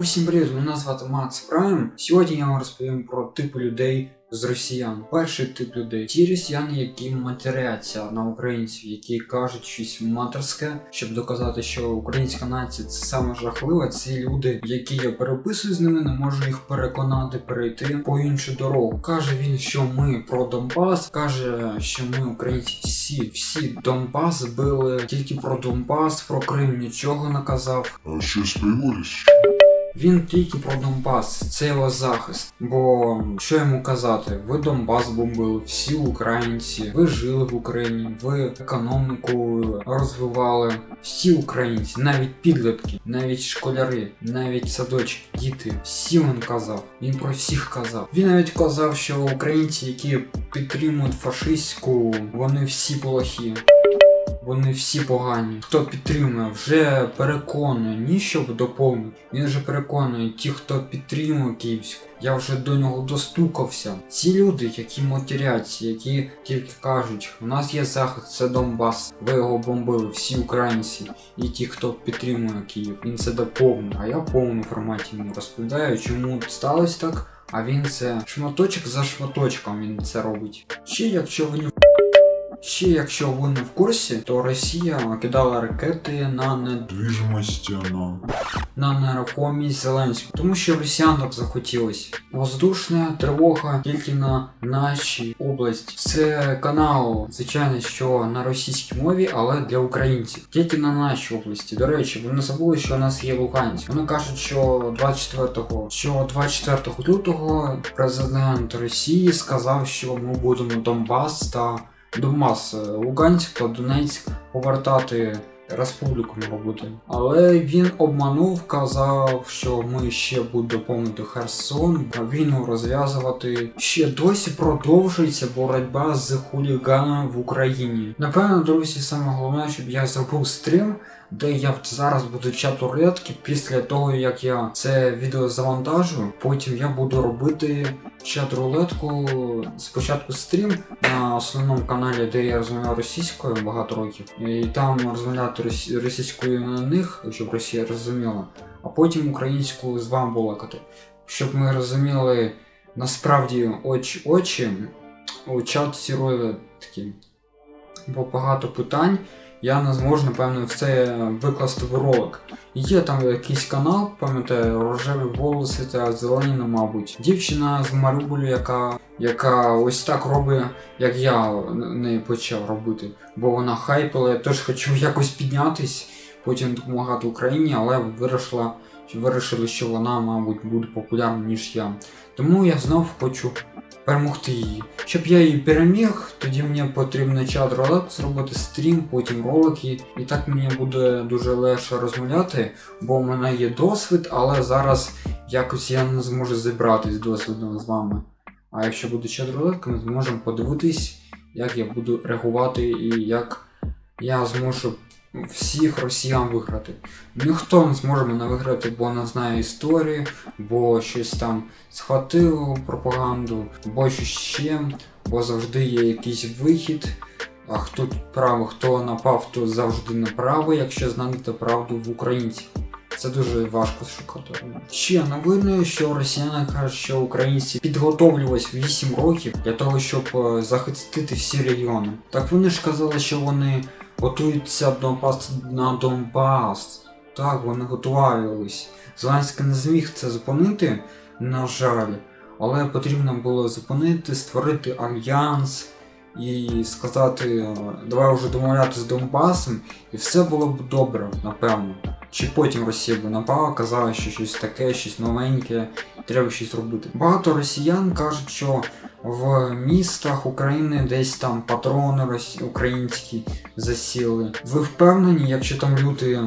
Усім привіт, мене звати Макс Прайм. Сьогодні я вам розповім про типи людей з росіян. Перший тип людей ті росіяни, які матеряться на українців, які кажуть щось матерське, щоб доказати, що українська нація це саме жахливе. Це люди, які я переписую з ними, не можу їх переконати перейти по іншу дорогу. Каже він, що ми про Донбас, каже, що ми українці всі, всі Донбас били тільки про Донбас, про Крим нічого не казав. А щось появилось? Він тільки про Донбас, це його захист. Бо що йому казати? Ви Донбас бомбили, всі українці, ви жили в Україні, ви економіку розвивали. Всі українці, навіть підлітки, навіть школяри, навіть садочки, діти, всі він казав. Він про всіх казав. Він навіть казав, що українці, які підтримують фашистську, вони всі плохі. Вони всі погані. Хто підтримує, вже переконує, ні щоб доповнити. Він вже переконує ті, хто підтримує Київську. Я вже до нього достукався. Ці люди, які матеряться, які тільки кажуть, у нас є захист, це Донбас. Ви його бомбили, всі українці, і ті, хто підтримує Київ. Він це доповнює. А я в повному форматі йому розповідаю, чому сталося так. А він це шматочок за шматочком він це робить. Ще якщо ви не Ще якщо ви не в курсі, то Росія кидала ракети на не Движимость, оно. на нерухомість Зеленського, тому що росіян так захотілось. Воздушна тривога тільки на нашій області. Це канал, звичайно, що на російській мові, але для українців. Тільки на нашій області. До речі, вони забули, що у нас є Луганськ. Вони кажуть, що 24-го, що 24 лютого президент Росії сказав, що ми будемо Донбас та Донбас, е, Луганськ та Донецьк повертати республіками робити. Але він обманув, казав, що ми ще будемо доповнити Херсон, а війну розв'язувати. Ще досі продовжується боротьба з хуліганами в Україні. Напевно, друзі, саме головне, щоб я зробив стрім. Де я зараз буду чат рулетки після того, як я це відео завантажу, потім я буду робити чат рулетку спочатку стрім на основному каналі, де я розмовляю російською багато років, і там розмовляти росі- російською на них, щоб Росія розуміла, а потім українською з вами балакати. Щоб ми розуміли насправді очі очі у чаті такі, Бо багато питань я не зможу, напевно, в це викласти в ролик. Є там якийсь канал, пам'ятаю, рожеві волоси та зелені, ну, мабуть. Дівчина з Маріуполя, яка, яка ось так робить, як я не почав робити. Бо вона хайпила, я теж хочу якось піднятись, потім допомагати Україні, але вирішила, вирішили, що вона, мабуть, буде популярна, ніж я. Тому я знов хочу перемогти її. Щоб я її переміг, тоді мені потрібно чат ролик зробити стрім, потім ролики, і так мені буде дуже легше розмовляти, бо у мене є досвід, але зараз якось я не зможу зібратись досвідом з вами. А якщо буде чат ролик, ми зможемо подивитись, як я буду реагувати і як я зможу всіх росіян виграти. Ніхто не зможе мене виграти, бо не знає історії, бо щось там схватив пропаганду, бо щось ще, бо завжди є якийсь вихід. А хто правий, хто напав, то завжди неправий, якщо знати правду в українців. Це дуже важко шукати. Ще новини, що росіяни кажуть, що українці підготовлювались 8 років для того, щоб е, захистити всі регіони. Так вони ж казали, що вони готуються напасти на Донбас. Так, вони готувались. Зеленський не зміг це зупинити, на жаль, але потрібно було зупинити, створити альянс і сказати, давай вже домовлятися з Донбасом, і все було б добре, напевно. Чи потім Росія би напала, казала, що щось таке, щось новеньке, треба щось робити. Багато росіян кажуть, що в містах України десь там патрони українські засіли. Ви впевнені, якщо там люди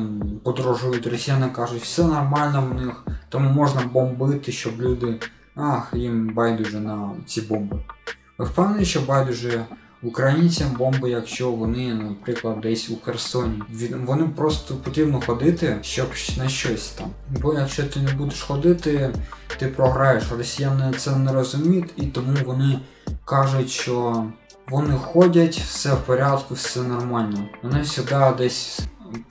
подорожують, росіяни кажуть, все нормально в них, тому можна бомбити, щоб люди. Ах, їм байдуже на ці бомби. Ви впевнені, що байдуже українцям бомби, якщо вони, наприклад, десь у Херсоні. Вони просто потрібно ходити, щоб на щось там. Бо якщо ти не будеш ходити, ти програєш. Росіяни це не розуміють, і тому вони кажуть, що вони ходять, все в порядку, все нормально. Вони завжди десь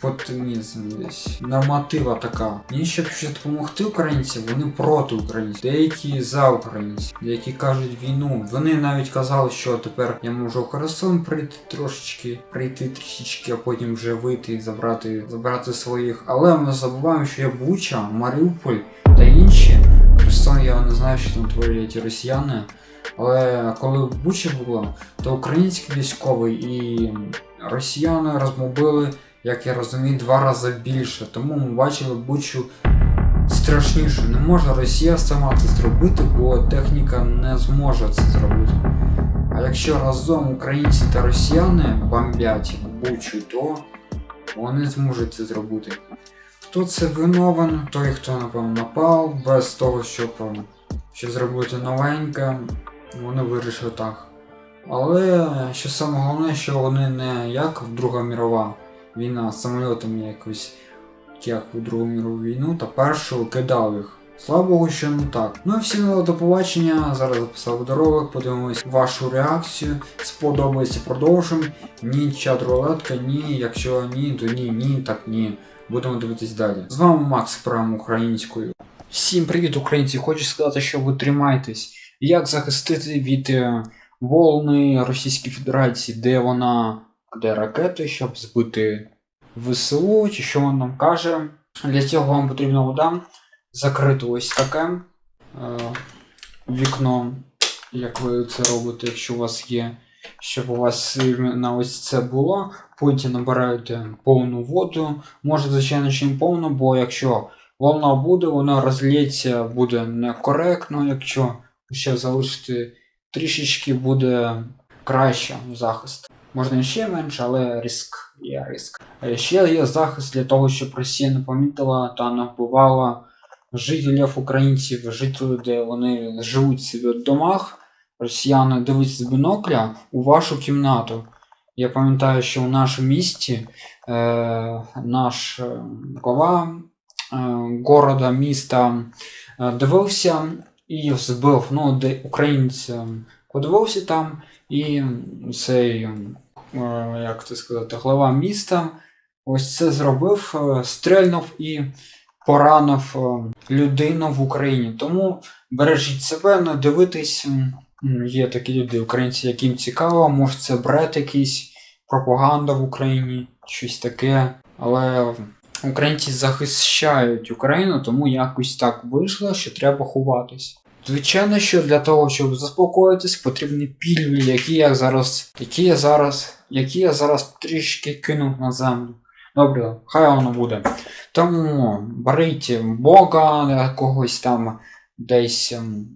потенізм десь. Норматива така. Мені ще допомогти українцям, вони проти українців. Деякі за українців, деякі кажуть війну. Вони навіть казали, що тепер я можу Херсон прийти трошечки, прийти трішечки, а потім вже вийти і забрати, забрати своїх. Але ми забуваємо, що є Буча, Маріуполь та інші. Херсон я не знаю, що там творять росіяни. Але коли Буча було, то український військовий і росіяни розмобили, як я розумію, два рази більше. Тому ми бачили Бучу страшніше. Не може Росія сама це зробити, бо техніка не зможе це зробити. А якщо разом українці та росіяни бомблять Бучу, то вони зможуть це зробити. Хто це виновен, той, хто напевно напав, без того, щоб, щоб зробити новеньке, вони вирішили так. Але що саме головне, що вони не як Друга мірова війна з самольотами якось, як у Другу мірову війну, та першу кидали їх. Слава Богу, що не так. Ну і всім до побачення. Зараз записав ролик, подивимось вашу реакцію. Сподобається, продовжимо. Ні, чат рулетка, ні. Якщо ні, то ні, ні, так ні. Будемо дивитись далі. З вами Макс, прям українською. Всім привіт, українці! Хочу сказати, що ви тримайтесь. Як захистити від е, волни Російської Федерації, де вона кладе ракети, щоб збити ВСУ, чи що вона нам каже. Для цього вам потрібна вода. Закрити ось таке е, вікно, як ви це робите, якщо у вас є, щоб у вас на ось це було. Потім набираєте повну воду. Може, звичайно, не повну, бо якщо волна буде, вона розлється, буде некоректно. Якщо ще залишити трішечки, буде краще захист. Можна ще менше, але риск є риск. Ще є захист для того, щоб Росія не помітила та не вбивала жителів українців, жителів, де вони живуть собі в домах. Росіяни дивляться з бінокля у вашу кімнату. Я пам'ятаю, що в нашому місті е, наш е, глава е, города, міста е, дивився і збив, ну, де українець е, там, і цей, е, як це сказати, глава міста ось це зробив, е, стрельнув і поранив е, людину в Україні. Тому бережіть себе, не дивитись. м, м, Є такі люди, українці, яким цікаво, може це бред якийсь, пропаганда в Україні, щось таке. Але українці захищають Україну, тому якось так вийшло, що треба ховатись. Звичайно, що для того, щоб заспокоїтись, потрібні пільги, які я зараз, які я зараз, які я зараз трішки кинув на землю. Добре, хай воно буде. Тому беріть Бога якогось там десь ем.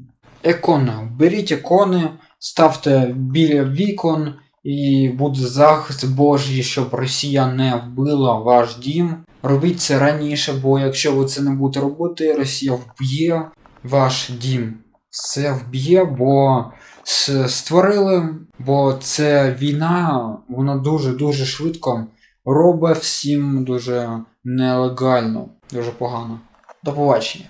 Беріть ікони, ставте біля вікон і буде захист Божий, щоб Росія не вбила ваш дім. Робіть це раніше, бо якщо ви це не будете робити, Росія вб'є ваш дім. Все вб'є, бо створили, бо це війна, вона дуже-дуже швидко робить всім дуже нелегально, дуже погано. До побачення.